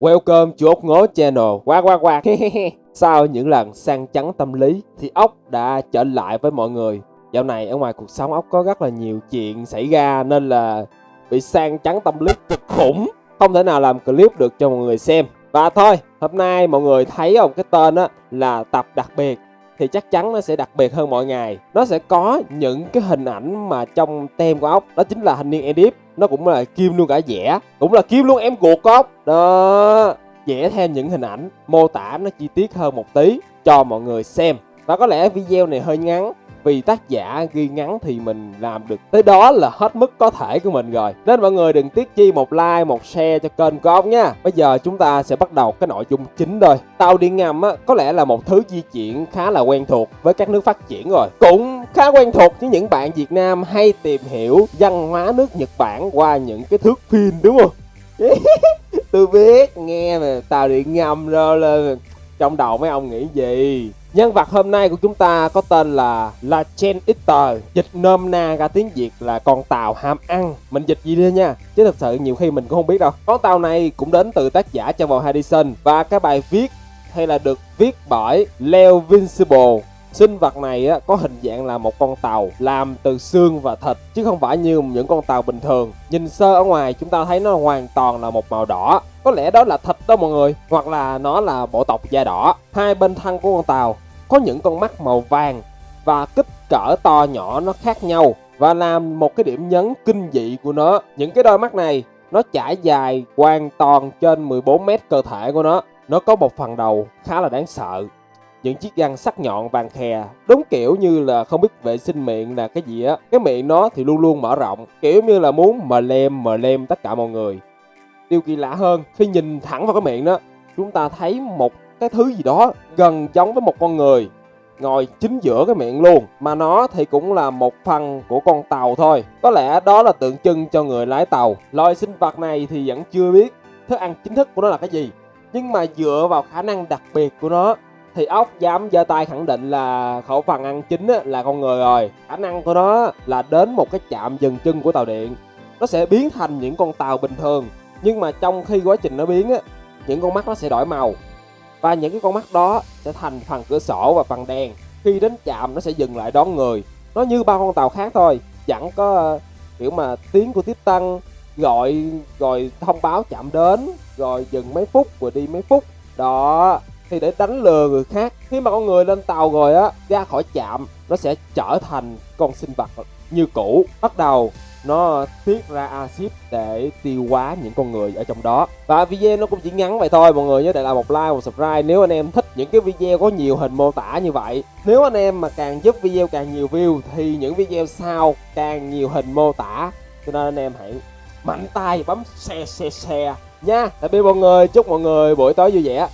Welcome chú ốc ngố channel. Quá quá quá. Sau những lần sang chấn tâm lý thì ốc đã trở lại với mọi người. Dạo này ở ngoài cuộc sống ốc có rất là nhiều chuyện xảy ra nên là bị sang chấn tâm lý cực khủng. Không thể nào làm clip được cho mọi người xem. Và thôi, hôm nay mọi người thấy không cái tên á là tập đặc biệt thì chắc chắn nó sẽ đặc biệt hơn mọi ngày. Nó sẽ có những cái hình ảnh mà trong tem của ốc. Đó chính là thanh niên edit nó cũng là kim luôn cả vẽ. Cũng là kim luôn em ruột của ốc. Đó. Vẽ theo những hình ảnh mô tả nó chi tiết hơn một tí cho mọi người xem. Và có lẽ video này hơi ngắn vì tác giả ghi ngắn thì mình làm được tới đó là hết mức có thể của mình rồi. Nên mọi người đừng tiếc chi một like, một share cho kênh của ông nha. Bây giờ chúng ta sẽ bắt đầu cái nội dung chính thôi tàu điện ngầm á, có lẽ là một thứ di chuyển khá là quen thuộc với các nước phát triển rồi. Cũng khá quen thuộc với những bạn việt nam hay tìm hiểu văn hóa nước nhật bản qua những cái thước phim, đúng không? Tôi biết, nghe mà tàu điện ngầm rồi là trong đầu mấy ông nghĩ gì? Nhân vật hôm nay của chúng ta có tên là La Chen Eater Dịch nôm na ra tiếng Việt là con tàu ham ăn Mình dịch gì đi nha Chứ thật sự nhiều khi mình cũng không biết đâu Con tàu này cũng đến từ tác giả cho vào Và cái bài viết hay là được viết bởi Leo Vincible Sinh vật này á, có hình dạng là một con tàu làm từ xương và thịt chứ không phải như những con tàu bình thường. Nhìn sơ ở ngoài chúng ta thấy nó hoàn toàn là một màu đỏ. Có lẽ đó là thịt đó mọi người, hoặc là nó là bộ tộc da đỏ. Hai bên thân của con tàu có những con mắt màu vàng và kích cỡ to nhỏ nó khác nhau và làm một cái điểm nhấn kinh dị của nó. Những cái đôi mắt này, nó trải dài hoàn toàn trên 14 mét cơ thể của nó. Nó có một phần đầu khá là đáng sợ. Những chiếc răng sắc nhọn vàng khè, Đúng kiểu như là không biết vệ sinh miệng là cái gì á Cái miệng nó thì luôn luôn mở rộng, Kiểu như là muốn mờ lem mờ lem tất cả mọi người Điều kỳ lạ hơn, Khi nhìn thẳng vào cái miệng đó, Chúng ta thấy một cái thứ gì đó gần giống với một con người ngồi chính giữa cái miệng luôn, mà nó thì cũng là một phần của con tàu thôi. Có lẽ đó là tượng trưng cho người lái tàu. Loài sinh vật này thì vẫn chưa biết thức ăn chính thức của nó là cái gì, nhưng mà dựa vào khả năng đặc biệt của nó thì ốc dám giơ tay khẳng định là khẩu phần ăn chính là con người rồi. Khả năng của nó là đến một cái chạm dừng chân của tàu điện. Nó sẽ biến thành những con tàu bình thường, nhưng mà trong khi quá trình nó biến á, những con mắt nó sẽ đổi màu và những cái con mắt đó sẽ thành phần cửa sổ và phần đèn. Khi đến chạm nó sẽ dừng lại đón người. Nó như ba con tàu khác thôi chẳng có uh, kiểu mà tiếng của tiếp tăng gọi gọi thông báo chạm đến rồi dừng mấy phút rồi đi mấy phút. Đó thì để đánh lừa người khác khi mà con người lên tàu rồi á ra khỏi chạm nó sẽ trở thành con sinh vật như cũ bắt đầu nó tiết ra axit để tiêu hóa những con người ở trong đó. Và video nó cũng chỉ ngắn vậy thôi, mọi người nhớ để lại một like, một subscribe nếu anh em thích những cái video có nhiều hình mô tả như vậy. Nếu anh em mà càng giúp video càng nhiều view thì những video sau càng nhiều hình mô tả. Cho nên anh em hãy mạnh tay bấm share share share nha. Tạm biệt mọi người, chúc mọi người buổi tối vui vẻ.